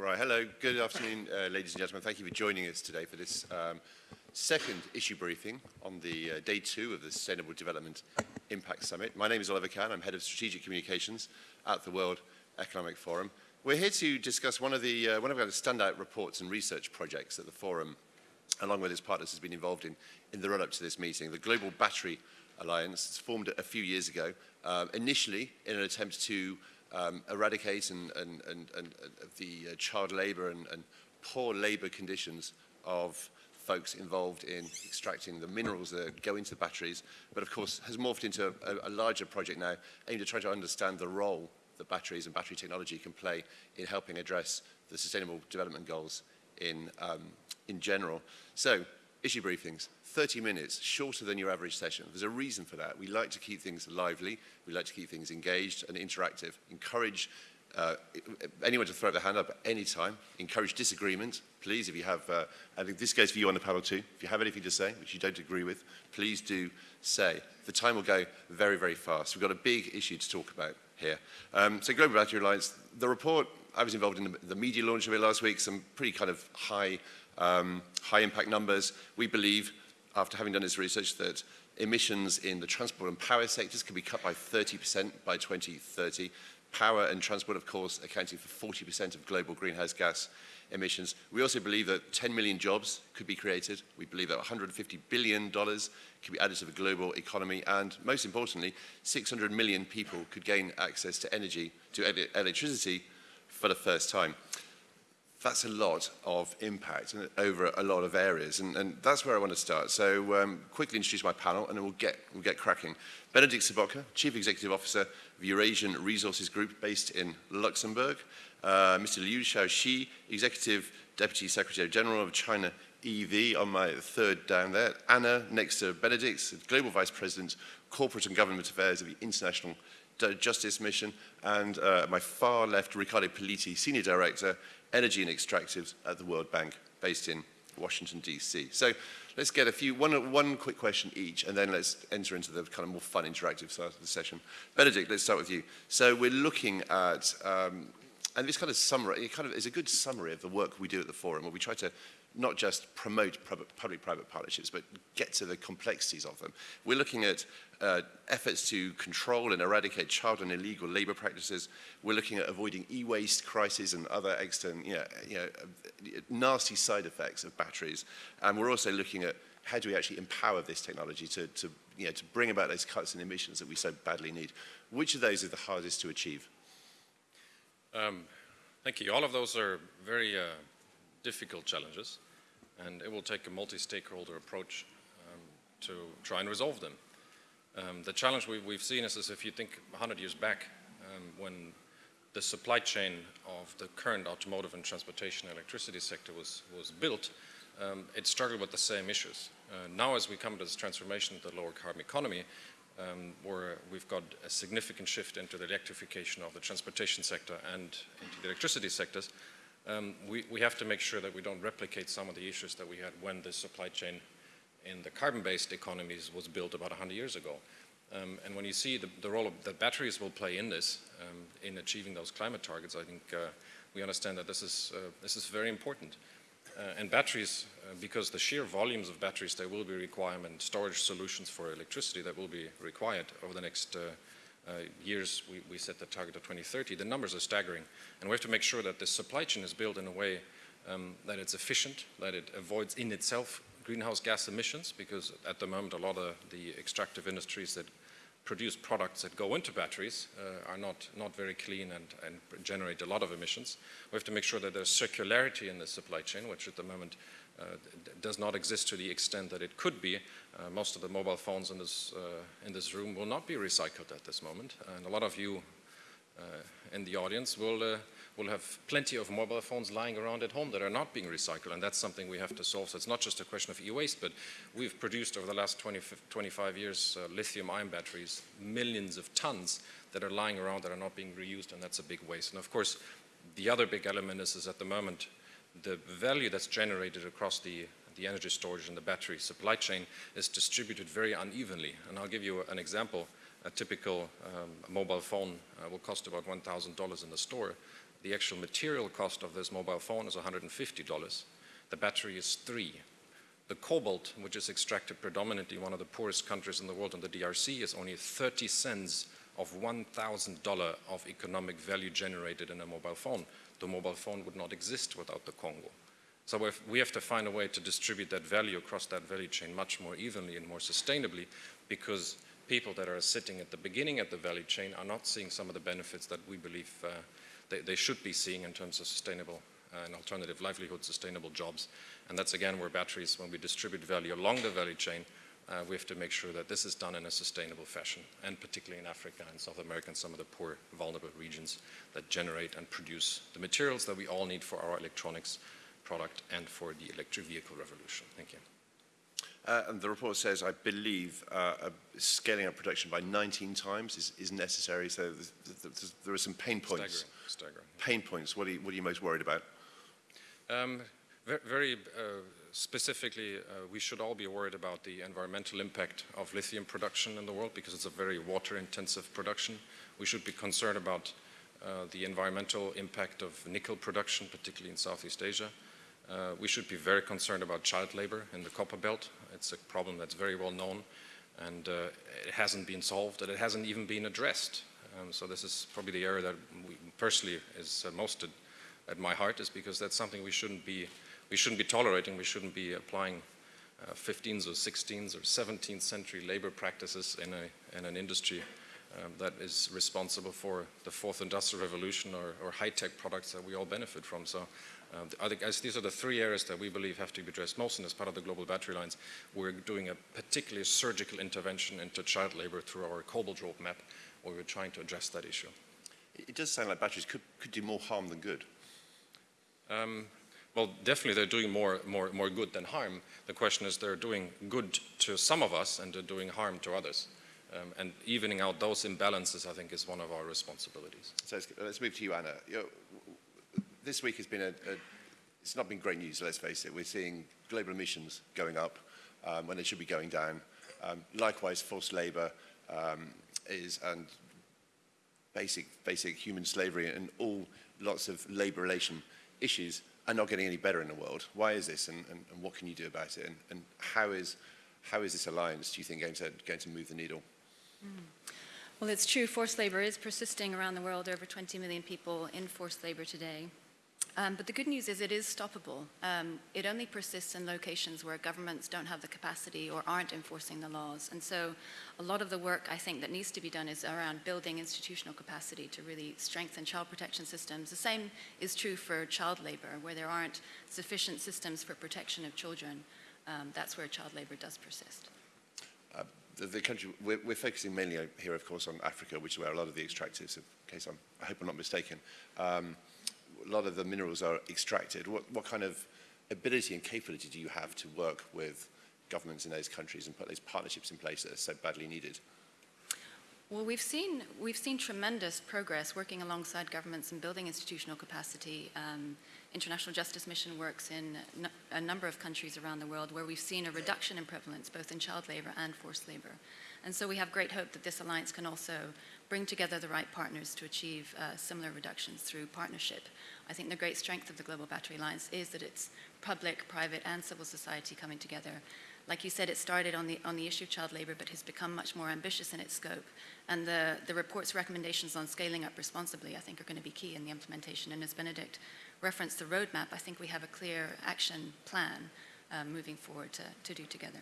Right, hello, good afternoon, uh, ladies and gentlemen. Thank you for joining us today for this um, second issue briefing on the uh, day two of the Sustainable Development Impact Summit. My name is Oliver Cann. I'm Head of Strategic Communications at the World Economic Forum. We're here to discuss one of the uh, one of our standout reports and research projects that the Forum, along with its partners, has been involved in in the run-up to this meeting. The Global Battery Alliance was formed a few years ago, uh, initially in an attempt to um, eradicate and, and, and, and the uh, child labour and, and poor labour conditions of folks involved in extracting the minerals that go into the batteries, but of course has morphed into a, a larger project now aimed at trying to understand the role that batteries and battery technology can play in helping address the sustainable development goals in, um, in general. So, issue briefings. 30 minutes, shorter than your average session. There's a reason for that. We like to keep things lively, we like to keep things engaged and interactive, encourage uh, anyone to throw their hand up at any time, encourage disagreement, please, if you have, uh, I think this goes for you on the panel too, if you have anything to say which you don't agree with, please do say. The time will go very, very fast. We've got a big issue to talk about here. Um, so Global Battery Alliance, the report, I was involved in the, media launch of it last week, some pretty kind of high, um, high impact numbers. We believe after having done his research that emissions in the transport and power sectors could be cut by 30% by 2030. Power and transport, of course, accounting for 40% of global greenhouse gas emissions. We also believe that 10 million jobs could be created. We believe that $150 billion could be added to the global economy. And most importantly, 600 million people could gain access to energy, to electricity for the first time that's a lot of impact over a lot of areas, and, and that's where I want to start. So um, quickly introduce my panel, and then we'll get, we'll get cracking. Benedikt Sobotka, Chief Executive Officer of Eurasian Resources Group based in Luxembourg. Uh, Mr. Liu Shaoxi, Executive Deputy Secretary General of China EV on my third down there. Anna, next to Benedikt, Global Vice President, Corporate and Government Affairs of the International Justice Mission. And uh, my far left, Riccardo Puliti, Senior Director, energy and extractives at the World Bank, based in Washington, D.C. So let's get a few, one, one quick question each, and then let's enter into the kind of more fun interactive side of the session. Benedikt, let's start with you. So we're looking at, um, and this kind of summary, it kind of is a good summary of the work we do at the forum, where we try to not just promote public-private partnerships, but get to the complexities of them. We're looking at uh, efforts to control and eradicate child and illegal labor practices. We're looking at avoiding e-waste crises and other external, you know, you know, nasty side effects of batteries. And we're also looking at how do we actually empower this technology to, to, you know, to bring about those cuts in emissions that we so badly need. Which of those are the hardest to achieve? Um, thank you. All of those are very uh, difficult challenges and it will take a multi-stakeholder approach um, to try and resolve them. Um, the challenge we, have seen is, is, if you think 100 years back um, when the supply chain of the current automotive and transportation electricity sector was, was built, um, it struggled with the same issues. Uh, now as we come to this transformation to the lower carbon economy, um, where we've got a significant shift into the electrification of the transportation sector and into the electricity sectors, um, we, we have to make sure that we don't replicate some of the issues that we had when the supply chain in the carbon-based economies was built about 100 years ago. Um, and when you see the, the role that batteries will play in this, um, in achieving those climate targets, I think uh, we understand that this is, uh, this is very important. Uh, and batteries, uh, because the sheer volumes of batteries, there will be requirement, storage solutions for electricity that will be required over the next uh, years, we, we, set the target of 2030, the numbers are staggering. And we have to make sure that the supply chain is built in a way um, that it's efficient, that it avoids in itself greenhouse gas emissions, because at the moment a lot of the extractive industries that produce products that go into batteries uh, are not, not very clean and, and generate a lot of emissions. We have to make sure that there's circularity in the supply chain, which at the moment uh, does not exist to the extent that it could be. Uh, most of the mobile phones in this, uh, in this room will not be recycled at this moment. And a lot of you uh, in the audience will uh, we'll have plenty of mobile phones lying around at home that are not being recycled, and that's something we have to solve. So it's not just a question of e-waste, but we've produced over the last 20, 25 years uh, lithium-ion batteries, millions of tons that are lying around that are not being reused, and that's a big waste. And of course, the other big element is, is at the moment, the value that's generated across the the energy storage and the battery supply chain is distributed very unevenly. And I'll give you an example. A typical um, mobile phone uh, will cost about $1,000 in the store. the actual material cost of this mobile phone is $150. The battery is three. The cobalt, which is extracted predominantly in one of the poorest countries in the world, in the DRC, is only 30 cents of $1,000 of economic value generated in a mobile phone. The mobile phone would not exist without the Congo. So we have to find a way to distribute that value across that value chain much more evenly and more sustainably because people that are sitting at the beginning of the value chain are not seeing some of the benefits that we believe uh, they, they, should be seeing in terms of sustainable uh, and alternative livelihood, sustainable jobs. And that's again where batteries, when we distribute value along the value chain, uh, we have to make sure that this is done in a sustainable fashion, and particularly in Africa and South America and some of the poor, vulnerable regions that generate and produce the materials that we all need for our electronics product and for the electric vehicle revolution. Thank you. Uh, and the report says, I believe, uh, scaling up production by 19 times is, is necessary. So there are some pain points. Staggering. Staggering. Pain points. What are you, what are you most worried about? Um, very uh, specifically, uh, we should all be worried about the environmental impact of lithium production in the world because it's a very water-intensive production. We should be concerned about uh, the environmental impact of nickel production, particularly in Southeast Asia. Uh, we should be very concerned about child labor in the copper belt. It's a problem that's very well known and uh, it hasn't been solved and it hasn't even been addressed. Um, so this is probably the area that personally is uh, most at, my heart is because that's something we shouldn't be, we shouldn't be tolerating, we shouldn't be applying 15th uh, or 16th or 17th century labor practices in, a, in an industry um, that is responsible for the fourth industrial revolution or, or high-tech products that we all benefit from. So um, I think these are the three areas that we believe have to be addressed most, and as part of the Global Battery Alliance, we're doing a particularly surgical intervention into child labor through our cobalt roadmap, where we're trying to address that issue. It does sound like batteries could, could do more harm than good. Um, well, definitely they're doing more, more, more good than harm. The question is they're doing good to some of us and they're doing harm to others. Um, and evening out those imbalances, I think, is one of our responsibilities. So let's, let's move to you, Anna. You know, this week has been a, a, it's not been great news, let's face it. We're seeing global emissions going up um, when they should be going down. Um, likewise, forced labour um, is, and basic, basic human slavery and all lots of labour relation issues are not getting any better in the world. Why is this and, and, and what can you do about it? And, and, how, is, how is this alliance, do you think, going to, going to move the needle? Mm. Well, it's true, forced labor is persisting around the world. Over 20 million people in forced labor today. Um, but the good news is it is stoppable. Um, it only persists in locations where governments don't have the capacity or aren't enforcing the laws. And so a lot of the work I think that needs to be done is around building institutional capacity to really strengthen child protection systems. The same is true for child labor, where there aren't sufficient systems for protection of children. Um, that's where child labor does persist. Uh, the, the, country, we're, we're, focusing mainly here, of course, on Africa, which is where a lot of the extractives, in case I'm, I hope I'm not mistaken, um, a lot of the minerals are extracted. What, what kind of ability and capability do you have to work with governments in those countries and put those partnerships in place that are so badly needed? Well, we've seen, we've seen tremendous progress working alongside governments and building institutional capacity. Um, International Justice Mission works in a number of countries around the world where we've seen a reduction in prevalence both in child labor and forced labor. And so we have great hope that this alliance can also bring together the right partners to achieve uh, similar reductions through partnership. I think the great strength of the Global Battery Alliance is that it's public, private, and civil society coming together. Like you said, it started on the, on the issue of child labor, but has become much more ambitious in its scope. And the, the report's recommendations on scaling up responsibly, I think, are going to be key in the implementation. And as Benedikt referenced the roadmap, I think we have a clear action plan uh, moving forward to, to do together.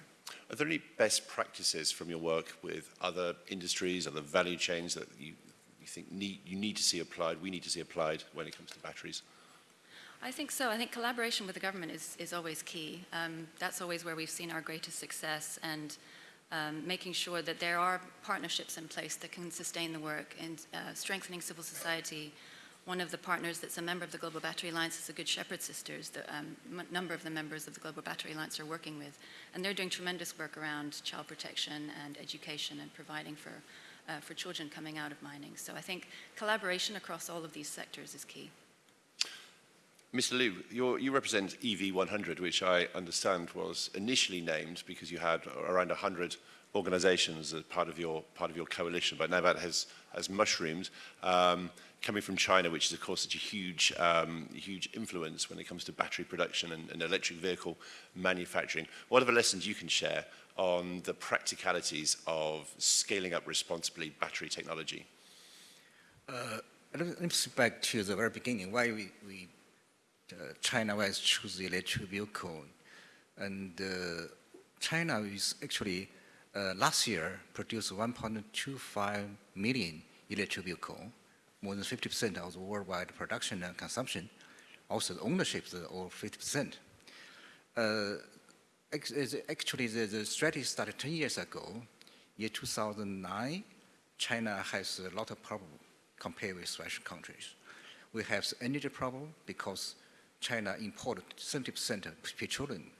Are there any best practices from your work with other industries, other value chains that you, you think need, you need to see applied, we need to see applied when it comes to batteries? I think so. I think collaboration with the government is, is always key. Um, that's always where we've seen our greatest success and um, making sure that there are partnerships in place that can sustain the work and uh, strengthening civil society, one of the partners that's a member of the Global Battery Alliance is the Good Shepherd Sisters, the um, number of the members of the Global Battery Alliance are working with. And they're doing tremendous work around child protection and education and providing for, uh, for children coming out of mining. So I think collaboration across all of these sectors is key. Mr. Liu, you represent EV100, which I understand was initially named because you had around 100 organizations as part of your, part of your coalition, but now that has, has mushroomed. Um, coming from China, which is, of course, such a huge, um, huge influence when it comes to battery production and, and electric vehicle manufacturing. What are the lessons you can share on the practicalities of scaling up responsibly battery technology? Uh, let me back to the very beginning, why we, we China was choose the electric vehicle. And uh, China is actually, uh, last year, produced 1.25 million electric vehicle, more than 50% of the worldwide production and consumption. Also, the ownership is over 50%. Uh, actually, the, the strategy started 10 years ago. Year 2009, China has a lot of problems compared with Western countries. We have energy problem because China imported 70% of petroleum.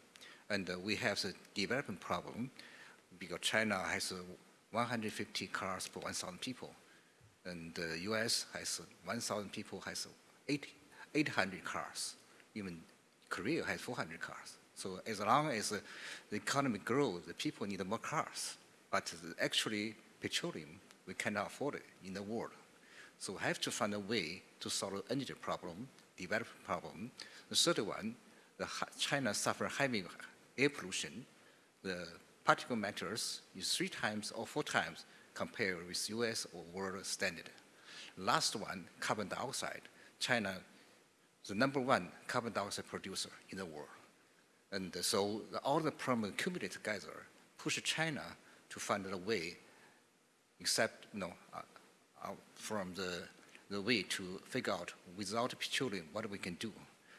And uh, we have the development problem because China has uh, 150 cars per 1,000 people. And the uh, US has 1,000 people, has 80, 800 cars. Even Korea has 400 cars. So as long as the economy grows, the people need more cars. But actually, petroleum, we cannot afford it in the world. So we have to find a way to solve energy problem, development problem. The third one, the China suffer heavy air pollution. The particle matters is three times or four times compared with US or world standard. Last one, carbon dioxide. China, the number one carbon dioxide producer in the world. And so all the problems accumulated together push China to find a way, except you know, uh, uh, from the, the way to figure out without petroleum what we can do.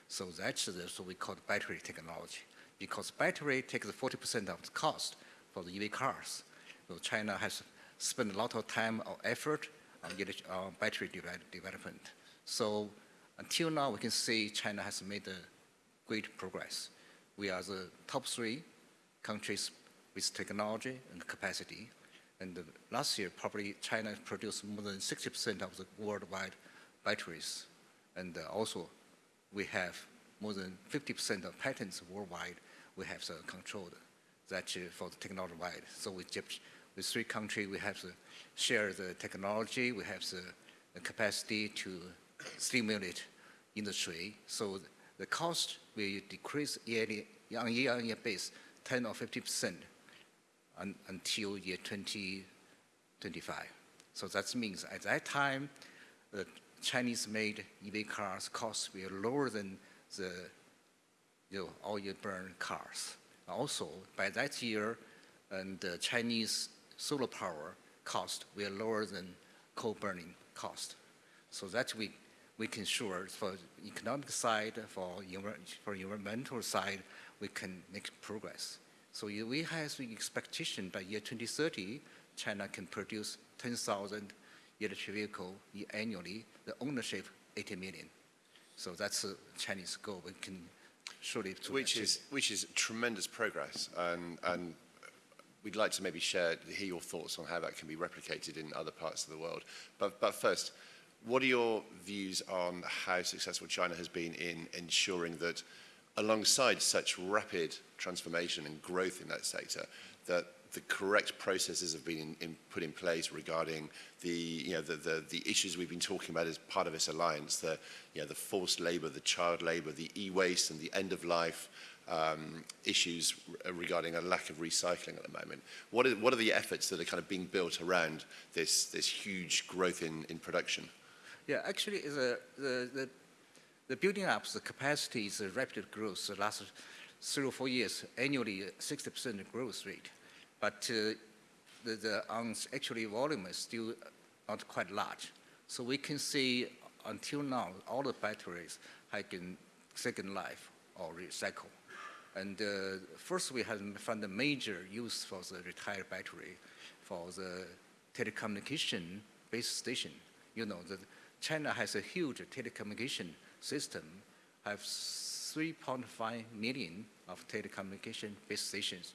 So that's the, so we call battery technology. Because battery takes 40% of the cost for the EV cars. So China has spent a lot of time or effort on, on uh, battery development. So until now, we can see China has made great progress. We are the top three countries with technology and capacity. And last year, probably China produced more than 60% of the worldwide batteries. And also, we have more than 50% of patents worldwide we have uh, controlled that for the technology wide. So with, with three countries, we have to share the technology, we have the, the capacity to stimulate industry. So the cost will decrease yearly, on year-on-year base 10 or 50 percent un, until year 2025. So that means at that time, the Chinese-made EV cars cost will lower than the you know, oil burn cars. Also, by that year, and the Chinese solar power cost will lower than coal burning cost. So that we, we can sure for economic side, for, for environmental side, we can make progress. So we have the expectation by year 2030, China can produce 10,000 electric vehicles annually, the ownership 80 million. So that's a Chinese goal. We can surely which achieve. is which is tremendous progress, and and we'd like to maybe share hear your thoughts on how that can be replicated in other parts of the world. But but first, what are your views on how successful China has been in ensuring that alongside such rapid transformation and growth in that sector, that the correct processes have been in, in, put in place regarding the, you know, the, the, the, issues we've been talking about as part of this alliance, the, you know, the forced labour, the child labour, the e-waste and the end-of-life um, issues regarding a lack of recycling at the moment. What are, what are the efforts that are kind of being built around this, this huge growth in, in production? Yeah, actually, the, the, the the building up the capacity is a rapid growth. The last three or four years, annually 60% growth rate. But uh, the, the um, actually volume is still not quite large. So we can see until now, all the batteries have been second life or recycle. And uh, first we have found a major use for the retired battery for the telecommunication base station. You know, that China has a huge telecommunication system have 3.5 million of telecommunication base stations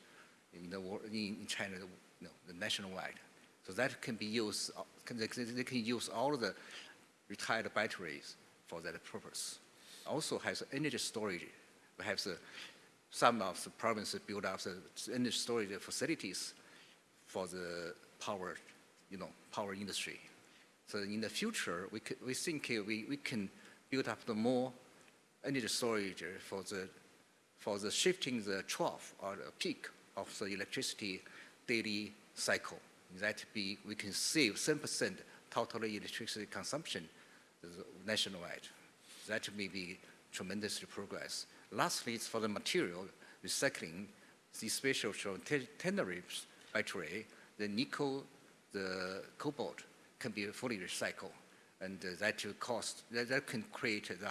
in, the world, in, in China, know, the nationwide. So that can be used, they can use all the retired batteries for that purpose. Also has energy storage. We have the, some of the provinces build up the energy storage facilities for the power, you know, power industry. So in the future, we, could, we think uh, we, we can build up the more energy storage for the, for the shifting the trough or the peak of the electricity daily cycle. That be, we can save 7% total electricity consumption nationwide. That may be tremendous progress. Lastly, it's for the material recycling, especially from ternary battery, the nickel, the cobalt can be fully recycled. And uh, that will cost, that, that can create, uh,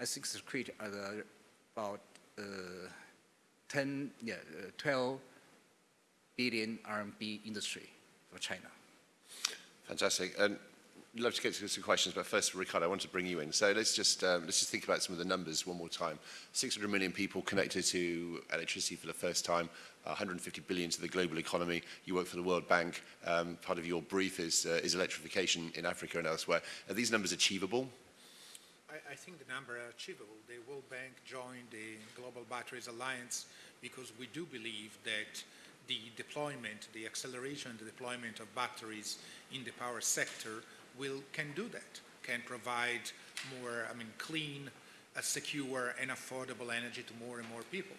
I think it's create uh, about uh, 10, yeah, uh, 12 billion RMB industry for China. Fantastic. And love to get to some questions, but first, Riccardo, I want to bring you in. So let's just, um, let's just think about some of the numbers one more time. 600 million people connected to electricity for the first time, 150 billion to the global economy. You work for the World Bank. Um, part of your brief is, uh, is electrification in Africa and elsewhere. Are these numbers achievable? I, I think the number are achievable. The World Bank joined the Global Batteries Alliance because we do believe that the deployment, the acceleration, the deployment of batteries in the power sector will can do that, can provide more, I mean, clean, uh, secure, and affordable energy to more and more people.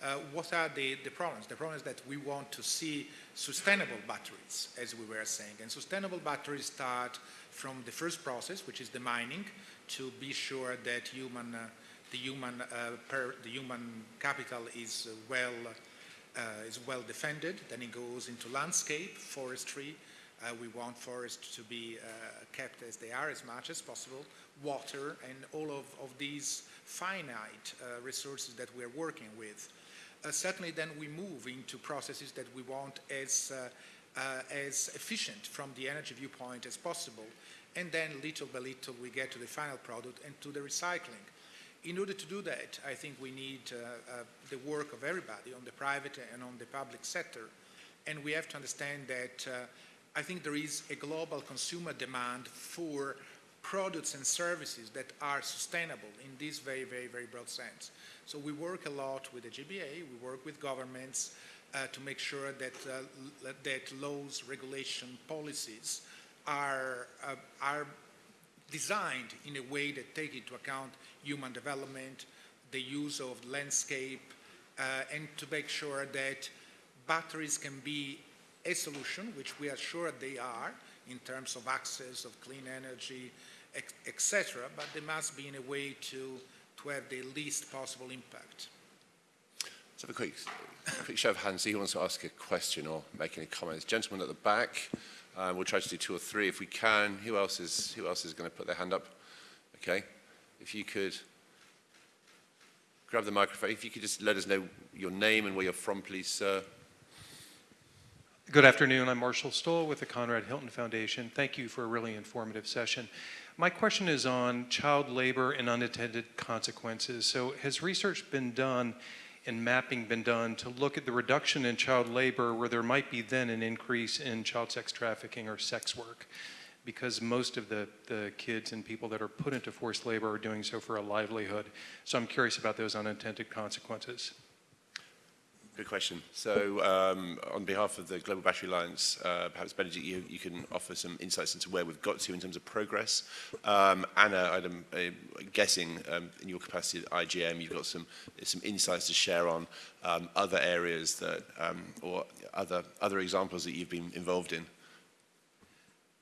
Uh, what are the, the problems? The problem is that we want to see sustainable batteries, as we were saying. And sustainable batteries start from the first process, which is the mining, to be sure that human, uh, the, human, uh, per, the human capital is well, uh, is well defended. Then it goes into landscape, forestry, uh, we want forests to be uh, kept as they are as much as possible, water, and all of, of these finite uh, resources that we're working with. Uh, certainly then we move into processes that we want as, uh, uh, as efficient from the energy viewpoint as possible, and then little by little we get to the final product and to the recycling. In order to do that, I think we need the work of everybody on the private and on the public sector, and we have to understand that I think there is a global consumer demand for products and services that are sustainable in this very, very, very broad sense. So we work a lot with the GBA, we work with governments uh, to make sure that, uh, that laws, regulation, policies are, uh, are designed in a way that take into account human development, the use of landscape, uh, and to make sure that batteries can be a solution, which we are sure they are in terms of access of clean energy, etc., but they must be in a way to, to have the least possible impact. Let's have a quick, quick show of hands. Who wants to ask a question or make any comments? Gentlemen at the back. Um, we'll try to do two or three if we can. Who else is, who else is going to put their hand up? Okay. If you could grab the microphone. If you could just let us know your name and where you're from, please, sir. Good afternoon. I'm Marshall Stoll with the Conrad Hilton Foundation. Thank you for a really informative session. My question is on child labor and unintended consequences. So has research been done and mapping been done to look at the reduction in child labor where there might be then an increase in child sex trafficking or sex work? Because most of the, the kids and people that are put into forced labor are doing so for a livelihood. So I'm curious about those unintended consequences. Good question. So um, on behalf of the Global Battery Alliance, uh, perhaps Benedikt, you, you, can offer some insights into where we've got to in terms of progress. Um, Anna, I'm uh, guessing um, in your capacity at IJM, you've got some, some insights to share on um, other areas that, um, or other, other examples that you've been involved in.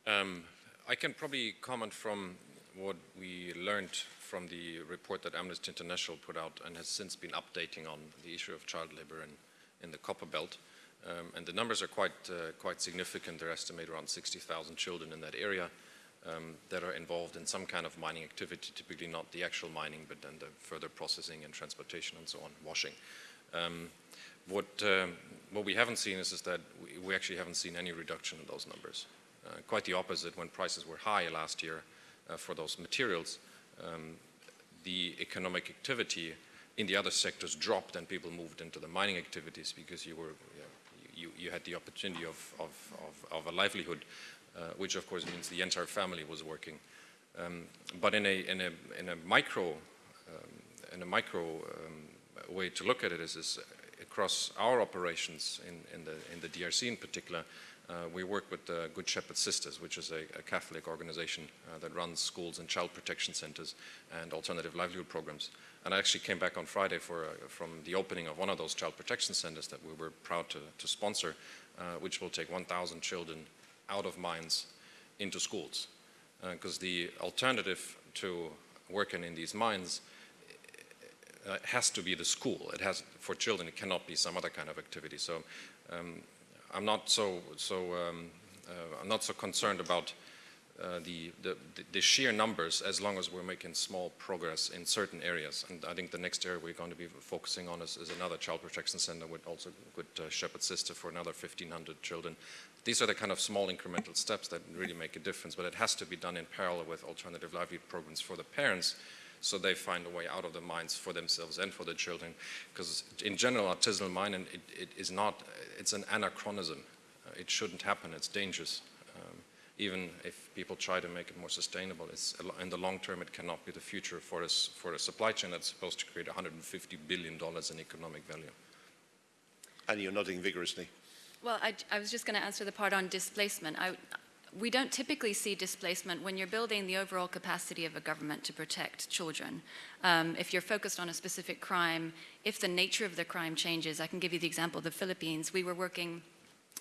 Um, I can probably comment from what we learned from the report that Amnesty International put out and has since been updating on the issue of child labor in, in the copper belt. Um, and the numbers are quite, uh, quite significant. They're estimated around 60,000 children in that area um, that are involved in some kind of mining activity, typically not the actual mining, but then the further processing and transportation and so on, washing. Um, what, um, what we haven't seen is, is that we, we, actually haven't seen any reduction in those numbers. Uh, quite the opposite, when prices were high last year uh, for those materials, um, the economic activity in the other sectors dropped and people moved into the mining activities because you were you, you had the opportunity of, of, of, of a livelihood, uh, which of course means the entire family was working. Um, but in a, in a, in a micro, um, in a micro um, way to look at it is, is across our operations in, in, the, in the DRC in particular, Uh, we work with the Good Shepherd Sisters, which is a, a Catholic organization uh, that runs schools and child protection centers and alternative livelihood programs. And I actually came back on Friday for, uh, from the opening of one of those child protection centers that we were proud to, to sponsor, uh, which will take 1,000 children out of mines into schools. Because the alternative to working in these mines uh, has to be the school. It has for children. It cannot be some other kind of activity. So um, I'm not so so um, uh, I'm not so concerned about uh, the, the the sheer numbers as long as we're making small progress in certain areas. And I think the next area we're going to be focusing on is, is another child protection center with also good uh, Shepherd Sister for another 1,500 children. These are the kind of small incremental steps that really make a difference, but it has to be done in parallel with alternative livelihood programs for the parents so they find a way out of the mines for themselves and for the children. Because in general, artisanal mining, it, it is not, it's an anachronism. Uh, it shouldn't happen, it's dangerous. Um, even if people try to make it more sustainable, it's, in the long term, it cannot be the future for, this, for a supply chain that's supposed to create $150 billion in economic value. And you're nodding vigorously. Well, I, I was just going to answer the part on displacement. I, we don't typically see displacement when you're building the overall capacity of a government to protect children. Um, if you're focused on a specific crime, if the nature of the crime changes, I can give you the example of the Philippines. We were working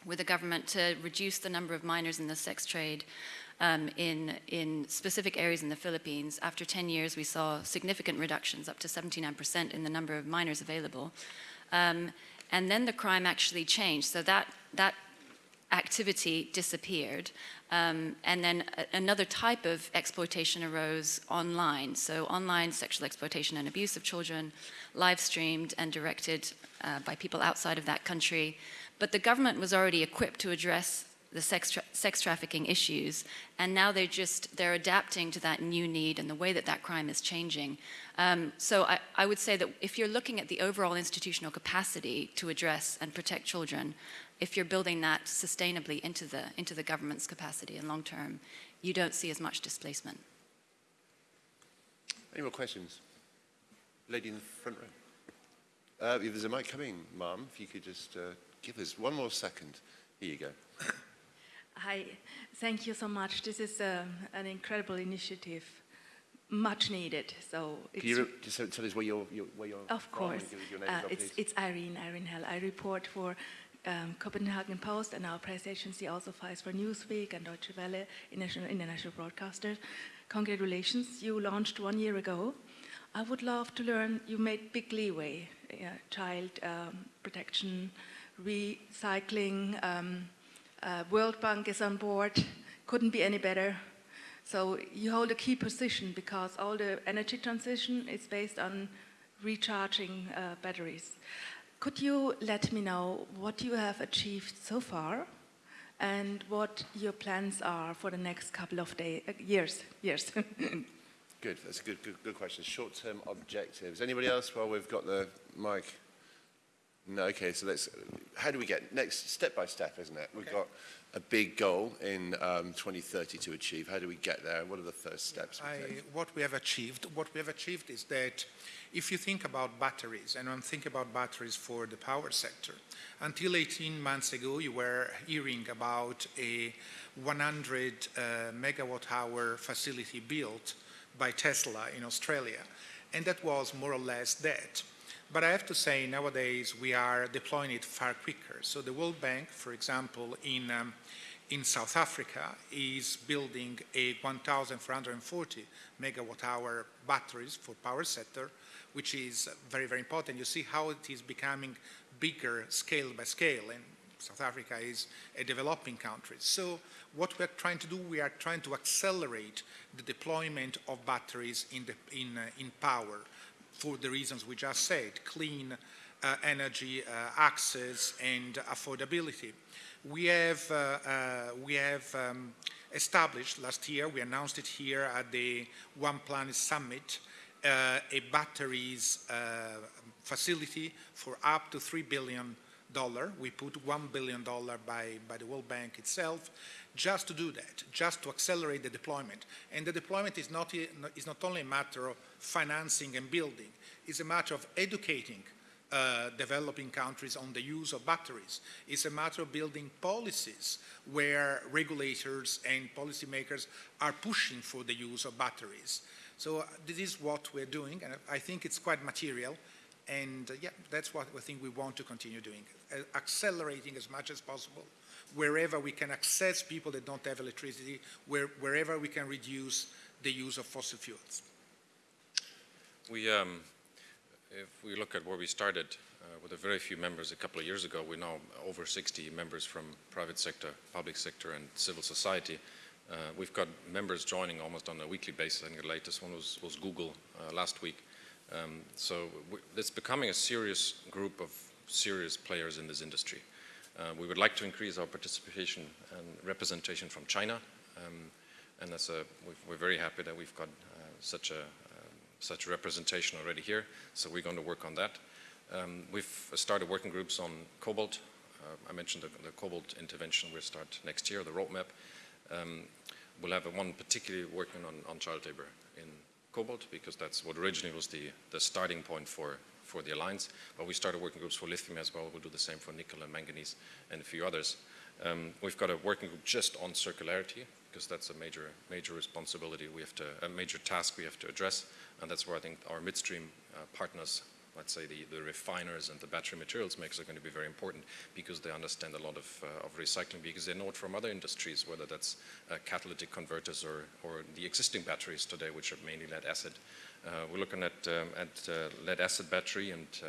with the government to reduce the number of minors in the sex trade um, in, in specific areas in the Philippines. After 10 years, we saw significant reductions, up to 79% in the number of minors available. Um, and then the crime actually changed. So that, that activity disappeared. Um, and then another type of exploitation arose online. So, online sexual exploitation and abuse of children, live streamed and directed uh, by people outside of that country. But the government was already equipped to address the sex, tra- sex trafficking issues, and now they're just they're adapting to that new need and the way that that crime is changing. Um, so I, I would say that if you're looking at the overall institutional capacity to address and protect children, if you're building that sustainably into the, into the government's capacity and long term, you don't see as much displacement. Any more questions? Lady in the front row. Uh, if there's a mic coming, Ma'am, if you could just uh, give us one more second. Here you go. Hi, thank you so much. This is um, an incredible initiative, much needed. So it's Can you just tell us where you're, you're, where you're of from course. and give us your name Uh, it's, it's Irene, Irene Hell. I report for um, Copenhagen Post and our press agency also files for Newsweek and Deutsche Welle, international, international broadcasters. Congratulations, you launched one year ago. I would love to learn, you made big leeway, uh, child um, protection, recycling, um, uh, World Bank is on board, couldn't be any better. So you hold a key position because all the energy transition is based on recharging uh, batteries. Could you let me know what you have achieved so far and what your plans are for the next couple of day, uh, years? Years. Good, that's a good, good, good question. Short-term objectives. Anybody else while we've got the mic? No, okay, so let's, how do we get, next, step by step, isn't it? We've got a big goal in um, 2030 to achieve. How do we get there? What are the first steps I, what we have achieved, what we have achieved is that if you think about batteries, and I'm thinking about batteries for the power sector, until 18 months ago, you were hearing about a 100 uh, megawatt hour facility built by Tesla in Australia, and that was more or less dead. But I have to say, nowadays we are deploying it far quicker. So the World Bank, for example, in um, in South Africa is building a 1,440 megawatt hour batteries for power sector, which is very, very important. You see how it is becoming bigger scale by scale, and South Africa is a developing country. So what we're trying to do, we are trying to accelerate the deployment of batteries in, the, in, uh, in power for the reasons we just said, clean uh, energy uh, access and affordability. We have, uh, uh, we have um, established last year, we announced it here at the One Planet Summit, a batteries facility for up to $3 billion. We put $1 billion by, by the World Bank itself just to do that, just to accelerate the deployment. And the deployment is not, is not only a matter of financing and building, it's a matter of educating uh, developing countries on the use of batteries. It's a matter of building policies where regulators and policymakers are pushing for the use of batteries. So uh, this is what we're doing, and I think it's quite material. And uh, yeah, that's what I think we want to continue doing, uh, accelerating as much as possible wherever we can access people that don't have electricity, where, wherever we can reduce the use of fossil fuels. We, um, if we look at where we started uh, with a very few members a couple of years ago, we're now over 60 members from private sector, public sector, and civil society. Uh, we've got members joining almost on a weekly basis. I think the latest one was, was Google uh, last week. Um, so it's becoming a serious group of serious players in this industry. Uh, we would like to increase our participation and representation from China, um, and a, we're very happy that we've got uh, such a um, such representation already here. So we're going to work on that. Um, we've started working groups on cobalt. Uh, I mentioned the, the, cobalt intervention. We'll start next year. The roadmap. Um, we'll have one particularly working on, on child labor in cobalt because that's what originally was the the starting point for for the alliance, but we started working groups for lithium as well. We'll do the same for nickel and manganese and a few others. Um, we've got a working group just on circularity because that's a major, major responsibility we have to, a major task we have to address, and that's where I think our midstream uh, partners let's say the, the refiners and the battery materials makers are going to be very important because they understand a lot of, uh, of recycling because they know it from other industries, whether that's uh, catalytic converters or, or the existing batteries today, which are mainly lead acid. Uh, we're looking at, um, at uh, lead acid battery and uh,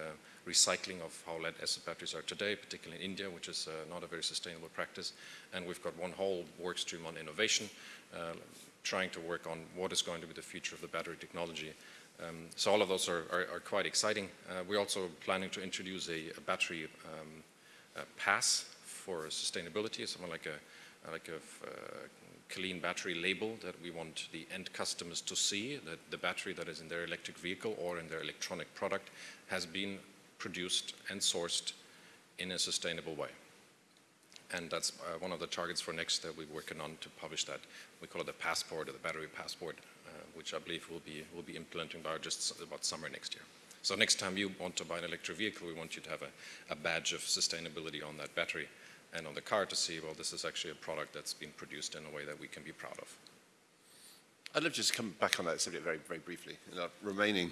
recycling of how lead acid batteries are today, particularly in India, which is not a very sustainable practice. And we've got one whole work stream on innovation, trying to work on what is going to be the future of the battery technology. Um, so all of those are, are, are quite exciting. Uh, we're also planning to introduce a, a battery um, a pass for sustainability, something like a, like a uh, clean battery label that we want the end customers to see that the battery that is in their electric vehicle or in their electronic product has been produced and sourced in a sustainable way. And that's uh, one of the targets for next that we're working on to publish that. We call it the passport or the battery passport which I believe will be, will be implementing by just about summer next year. So next time you want to buy an electric vehicle, we want you to have a, a badge of sustainability on that battery and on the car to see, well, this is actually a product that's been produced in a way that we can be proud of. I'd love to just come back on that subject very, very briefly. In our remaining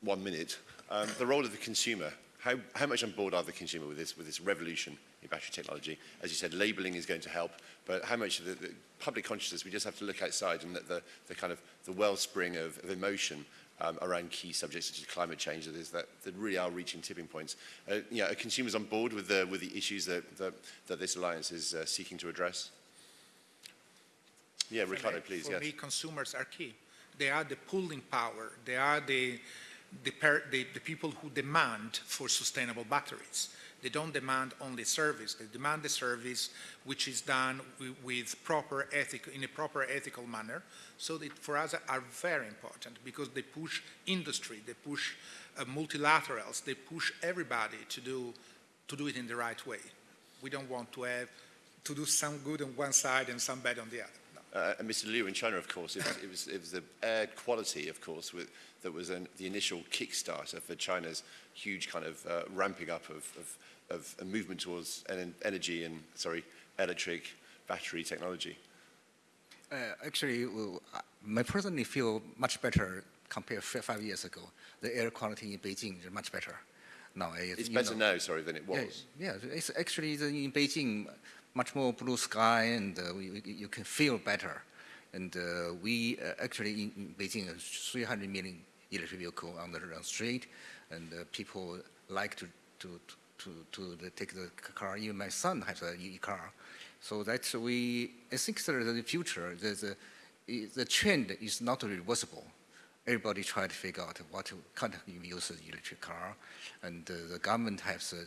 one minute, um, the role of the consumer. How, how much on board are the consumer with this, with this revolution in battery technology? As you said, labeling is going to help, but how much of the, the public consciousness, we just have to look outside and the, the kind of the wellspring of, of emotion um, around key subjects such as climate change that is that, that really are reaching tipping points. Uh, you know, are consumers on board with the, with the issues that, that, that this alliance is uh, seeking to address? Yeah, Riccardo, please. For yes. me, consumers are key. They are the pulling power. They are the the, the, the, people who demand for sustainable batteries. They don't demand only service, they demand the service which is done with, with proper ethic, in a proper ethical manner. So that for us are very important because they push industry, they push uh, multilaterals, they push everybody to do, to do it in the right way. We don't want to have to do some good on one side and some bad on the other. Uh, and Mr. Liu in China, of course, it was, it was, it was the air quality, of course, with, that was an, the initial kickstarter for China's huge kind of uh, ramping up of, of, of a movement towards en energy and, sorry, electric battery technology. Uh, actually, well, I personally feel much better compared to five years ago. The air quality in Beijing is much better now. It's better know, now, sorry, than it was. Yeah, yeah it's actually in Beijing, much more blue sky and uh, we, you can feel better. And uh, we uh, actually in, in Beijing, 300 million electric vehicle on the, the street, and uh, people like to, to, to, to, to take the car. Even my son has a e-car. So that's we, I think that the future, the, the trend is not reversible everybody try to figure out what kind of use the electric car, and uh, the government has uh,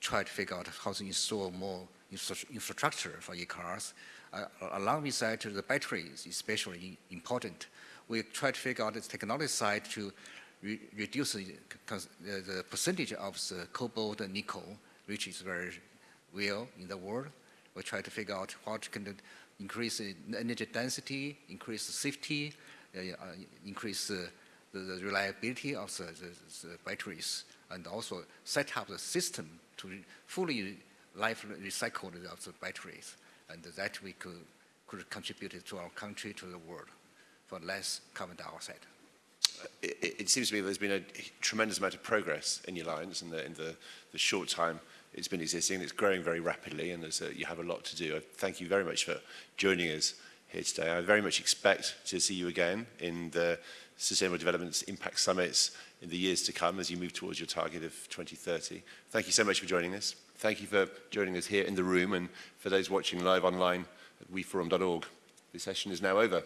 tried to figure out how to install more infrastructure for e-cars. Uh, along with that, the batteries especially important. We try to figure out the technology side to re reduce the, the, percentage of the cobalt and nickel, which is very real in the world. We try to figure out what can increase the energy density, increase the safety, uh, uh increase the, the reliability of the, the, the batteries and also set up the system to fully life recycle of the batteries. And that we could, could contribute to our country, to the world for less carbon dioxide. It, it- seems to me there's been a tremendous amount of progress in your alliance in the, in the, the short time it's been existing. It's growing very rapidly and a, you have a lot to do. I Thank you very much for joining us here today. I very much expect to see you again in the Sustainable Development Impact Summits in the years to come as you move towards your target of 2030. Thank you so much for joining us. Thank you for joining us here in the room and for those watching live online at weforum.org. This session is now over.